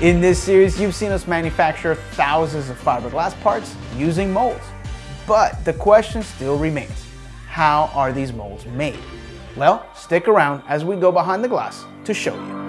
In this series, you've seen us manufacture thousands of fiberglass parts using molds. But the question still remains, how are these molds made? Well, stick around as we go behind the glass to show you.